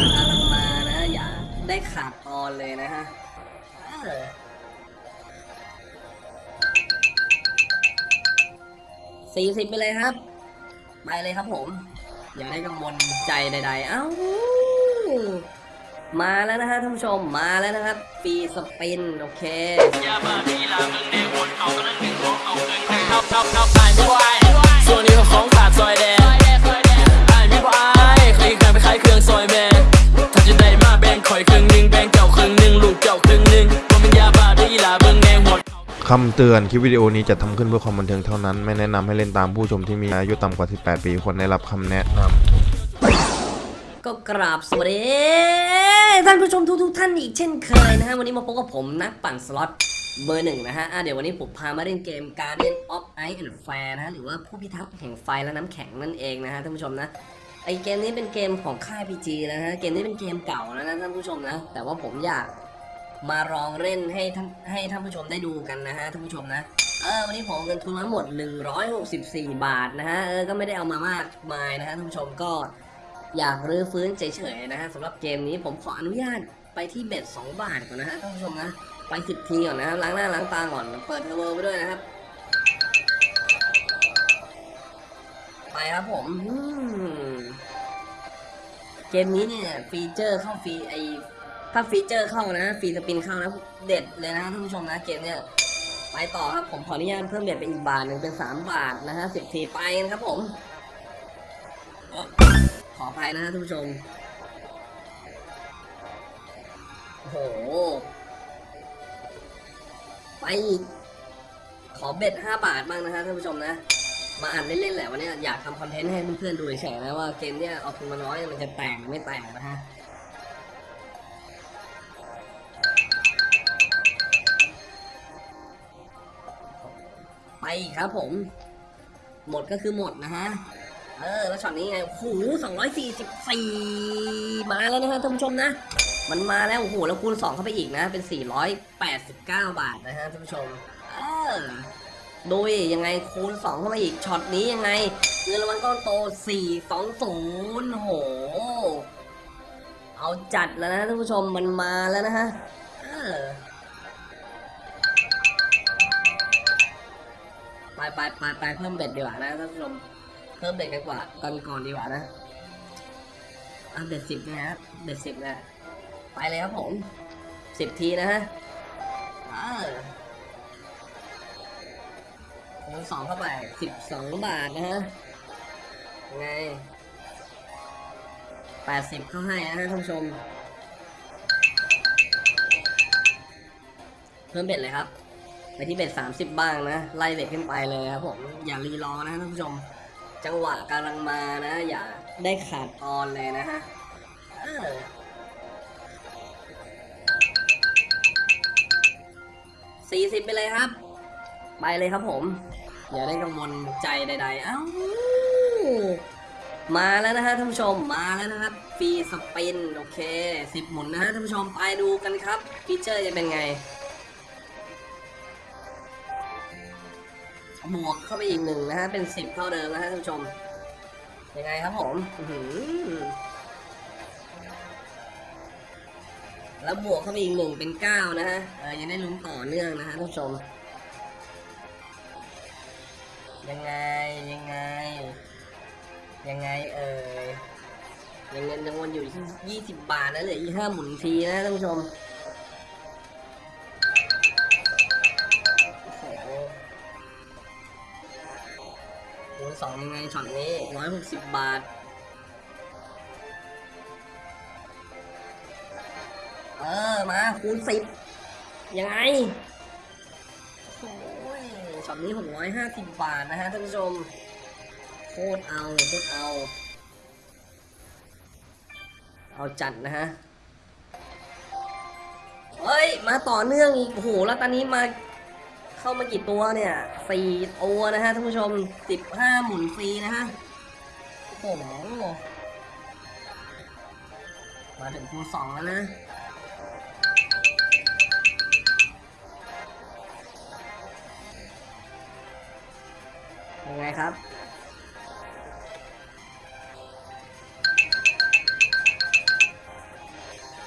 กำลังมานะอย่าได้ขาดตอนเลยนะฮะสี่สิบไปเลยครับ ไปเลยครับผม อย่าได้กังวลใจใด ๆ เอ้า มาแล้วนะฮะท่านผู้ชมมาแล้วนะครับฟีสปิน โอเคยาบ้าทีลามึงแดงวนเอากระนั้นหนึ่งของเอาเกินแทงเท่าเท่าเท่าตายไม่ไหวส่วนนี้ก็ของขาดซอยแดงอายไม่ไหวเคยเคยไปขายเครื่องซอยแม่ คำเตือนคลิปวิดีโอนี้จะทำขึ้นเพื่อความบันเทิงเท่านั้น ไม่แนะนำให้เล่นตามผู้ชมที่มีอายุต่ำกว่า 18 ปีควรได้รับคำแนะนำก็กราบสวัสดีท่านผู้ชมทุกๆท่านอีกเช่นเคยนะฮะวันนี้มาพบกับผมนักปั่นสล็อตเบอร์หนึ่งนะฮะเดี๋ยววันนี้ผมพามาเล่นเกม Guardian of Ice and Fire นะฮะหรือว่าผู้พิทักษ์แห่งไฟและน้ำแข็งนั่นเองนะฮะท่านผู้ชมนะไอเกมนี้เป็นเกมของค่าย PG นะฮะเกมนี้เป็นเกมเก่าแล้วนะท่านผู้ชมนะ แต่ว่าผมอยาก มาลองเล่นให้ท่านให้ท่านผู้ชมได้ดูกันนะฮะท่านผู้ชมนะเออวันนี้ผมเงินทุนมาหมด 164 บาทนะฮะเออก็ไม่ได้เอามามากมายนะฮะท่านผู้ชมก็อยากรื้อฟื้นเฉยๆนะฮะสำหรับเกมนี้ผมขออนุญาตไปที่เบ็ด2บาทก่อนนะฮะท่านผู้ชมนะไปสิบทีก่อนนะครับล้างหน้าล้างตาก่อนเปิดเทอร์โบไปด้วยนะครับ ไปครับผมอืมเกมนี้เนี่ยฟีเจอร์เข้าฟรีไอ ถ้าฟีเจอร์เข้านะ free spin เข้านะเด็ดเลยนะท่านผู้ชมนะเกมเนี่ยไปต่อครับผมขออนุญาตเพิ่ม bet ไปอีกบาทหนึ่งเป็นสามบาทนะฮะสิบทีไปนะครับผมขออภัยนะท่านผู้ชมโอ้โหไปอีกขอเบ็ดห้าบาทบ้างนะฮะท่านผู้ชมนะมาอ่านเล่นๆแหละวันนี้อยากทำคอนเทนต์ให้เพื่อนๆดูเฉยๆนะว่าเกมเนี้ยเอาทุนมาน้อยมันจะแต่งหรือไม่แต่งนะฮะ ครับผม หมดก็คือหมดนะฮะ เออ แล้วช็อตนี้ไง โอ้โหสองร้อยสี่สิบสี่มาแล้วนะฮะท่านผู้ชมนะ มันมาแล้ว โอ้โห แล้วคูณสองเข้าไปอีกนะ เป็นสี่ร้อยแปดสิบเก้าบาทนะฮะท่านผู้ชม เออโดยยังไงคูณสองเข้ามาอีก ช็อตนี้ยังไงเงินรางวัลก้อนโตสี่สองศูนย์โห เอาจัดแล้วนะท่านผู้ชม มันมาแล้วนะฮะ เออ ไปไปไปไปเพิ่ม bet ดีกว่านะท่านผู้ชมเพิ่ม bet กันกว่ากันก่อนดีกว่านะอะ bet สิบนะฮะเบ็ดสิบนะไปเลยครับผมสิบทีนะฮะอ่าคูณสองเข้าไปสิบสองบาทนะฮะไงแปดสิบเข้าให้นะฮะท่านผู้ชม เพิ่มเบ็ดเลยครับ ไปที่เบ็ดสามสิบบ้างนะ ไล่เบ็ดขึ้นไปเลยครับผมอย่ารีรอนะท่านผู้ชม จังหวะกำลังมานะ อย่าได้ขาดตอนเลยนะฮะสี่สิบไปเลยครับ ไปเลยครับผม อย่าได้กังวลใจใด ๆ เอ้ามาแล้วนะฮะท่านผู้ชมมาแล้วนะครับฟรีสปินโอเคสิบหมุนนะฮะท่านผู้ชมไปดูกันครับฟีเจอร์จะเป็นไง บวกเข้าไปอีกหนึ่งนะฮะ เป็นสิบเท่าเดิมนะฮะท่านผู้ชม ยังไงครับผมแล้วบวกเข้าไปอีกหนึ่งเป็นเก้านะฮะเออยังได้ลุ้นต่อเนื่องนะฮะท่านผู้ชม ยังไงยังไง ยังไงเอ่ยยังเงินจำนวนอยู่ที่ยี่สิบบาทนะเหลืออีกห้าหมุนทีนะท่านผู้ชม คูณสองยังไงช็อตนี้ร้อยหกสิบบาทเออมาคูณสิบยังไงโอ้ยช็อตนี้หกร้อยห้าสิบบาทนะฮะท่านผู้ชมโคตรเอาโคตรเอา เอาจัดนะฮะเฮ้ย มาต่อเนื่องอีกโอ้โหแล้วตอนนี้มา เข้ามากี่ตัวเนี่ยสี่ตัวนะฮะท่านผู้ชมสิบห้าหมุนฟรีนะฮะโอ้โหมาถึงคูณสองแล้วนะยังไงครับ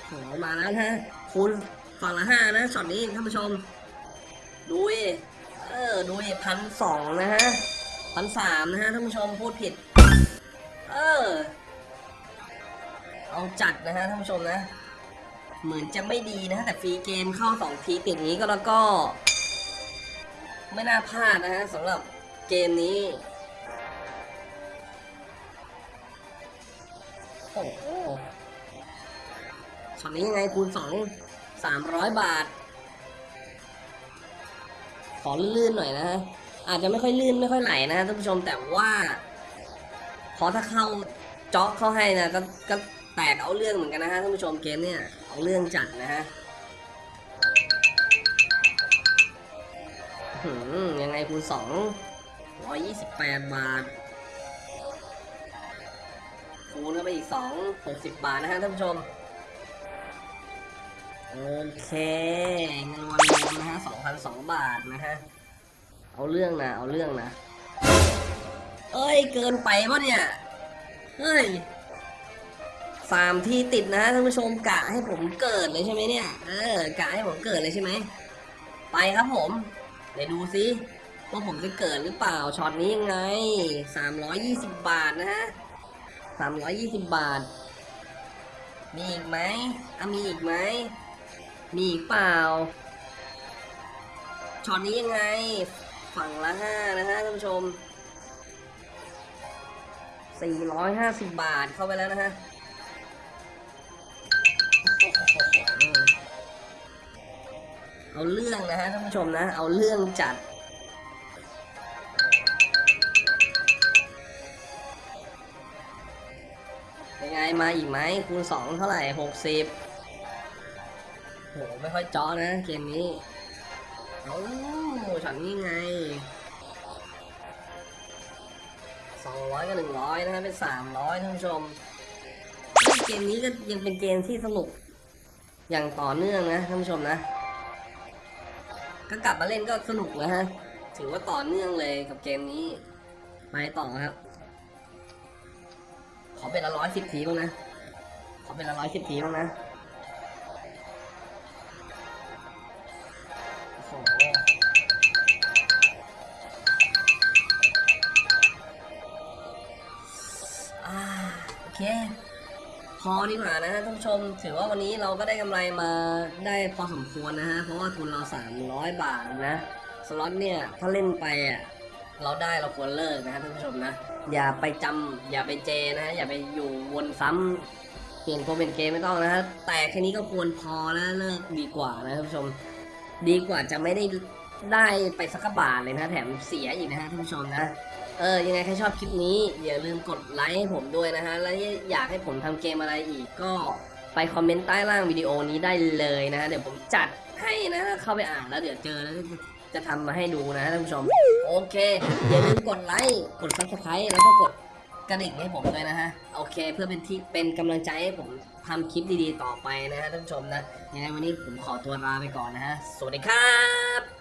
โมาแล้วฮะคูณฝั่งละห้านะช็อตนี้ท่านผู้ชม ดูดิเออดูดิพันสองนะฮะพันสามนะฮะท่านผู้ชมพูดผิด เออ เอาจัดนะฮะท่านผู้ชมนะ เหมือนจะไม่ดีนะฮะแต่ฟรีเกมเข้าสองทีติดนี้ก็แล้วก็ ไม่น่าพลาดนะฮะสำหรับเกมนี้โอ้โหช็อตนี้ยังไงคูณสองสามร้อยบาท ขอลื่นๆหน่อยนะฮะอาจจะไม่ค่อยลื่นไม่ค่อยไหลนะฮะท่านผู้ชมแต่ว่าพอถ้าเข้าเจาะเข้าให้นะก็ก็แตกเอาเรื่องเหมือนกันนะฮะท่านผู้ชมเกมเนี่ยเอาเรื่องจัดนะฮะหืมยังไงคูณสองร้อยยี่สิบแปดบาทคูณเข้าไปอีกสองหกสิบบาทนะฮะท่านผู้ชม โอเคเงินวันรวมนะฮะสองพันสองบาทนะฮะ เอาเรื่องนะ เอาเรื่องนะ เอ้ย เกินไปปะเนี่ย เฮ้ยสามที่ติดนะฮะท่านผู้ชมกะให้ผมเกิดเลยใช่ไหมเนี่ย เออกะให้ผมเกิดเลยใช่ไหม ไปครับผม เดี๋ยวดูซิว่าผมจะเกิดหรือเปล่าช็อตนี้ยังไงสามร้อยยี่สิบบาทนะฮะสามร้อยยี่สิบบาท มีอีกไหมอะมีอีกไหม มีเปล่าช็อตนี้ยังไง ฝั่งละห้านะฮะท่านผู้ชมสี่ร้อยห้าสิบาทเข้าไปแล้วนะฮะเอาเรื่องนะฮะท่านผู้ชมนะ เอาเรื่องจัด ยังไงมาอีกไหมคูณสองเท่าไหร่หกสิบ โหไม่ค่อยจ้อนะเกมนี้ เอาฉันนี่ไงสองร้อยกับหนึ่งร้อยนะฮะเป็นสามร้อยท่านผู้ชมเฮ้ยเกมนี้ก็ยังเป็นเกมที่สนุก อย่างต่อเนื่องนะท่านผู้ชมนะ ก็กลับมาเล่นก็สนุกนะฮะ ถือว่าต่อเนื่องเลยกับเกมนี้ไปต่อครับ ขอเป็นละร้อยสิบทีบ้างนะ ขอเป็นละร้อยสิบทีบ้างนะ พอดีกว่านะฮะท่านผู้ชม ถือว่าวันนี้เราก็ได้กำไรมาได้พอสมควรนะฮะ เพราะว่าทุนเรา 300 บาทนะสล็อตเนี่ยถ้าเล่นไปอะเราได้เราควรเลิกนะฮะท่านผู้ชมนะ อย่าไปจำอย่าไปเจนะฮะอย่าไปอยู่วนซ้ำเปลี่ยนตัวเป็นเกมไม่ต้องนะฮะแต่แค่นี้ก็ควรพอแล้วเลิกดีกว่านะท่านผู้ชม ดีกว่าจะไม่ได้ ได้ไปสักกะบาทเลยนะแถมเสียอีกนะฮะท่านผู้ชมนะเออยังไงใครชอบคลิปนี้อย่าลืมกดไลค์ให้ผมด้วยนะฮะแล้วอยากให้ผมทำเกมอะไรอีกก็ไปคอมเมนต์ใต้ล่างวิดีโอนี้ได้เลยนะฮะเดี๋ยวผมจัดให้นะเข้าไปอ่านแล้วเดี๋ยวเจอแล้วจะทำมาให้ดูนะท่านผู้ชม โอเค อย่าลืมกดไลค์กด subscribe แล้วก็กดกระดิ่งให้ผมด้วยนะฮะ โอเค เพื่อเป็นที่เป็นกำลังใจให้ผมทำคลิปดีๆต่อไปนะฮะท่านผู้ชมนะยังไงวันนี้ผมขอตัวลาไปก่อนนะฮะ สวัสดีครับ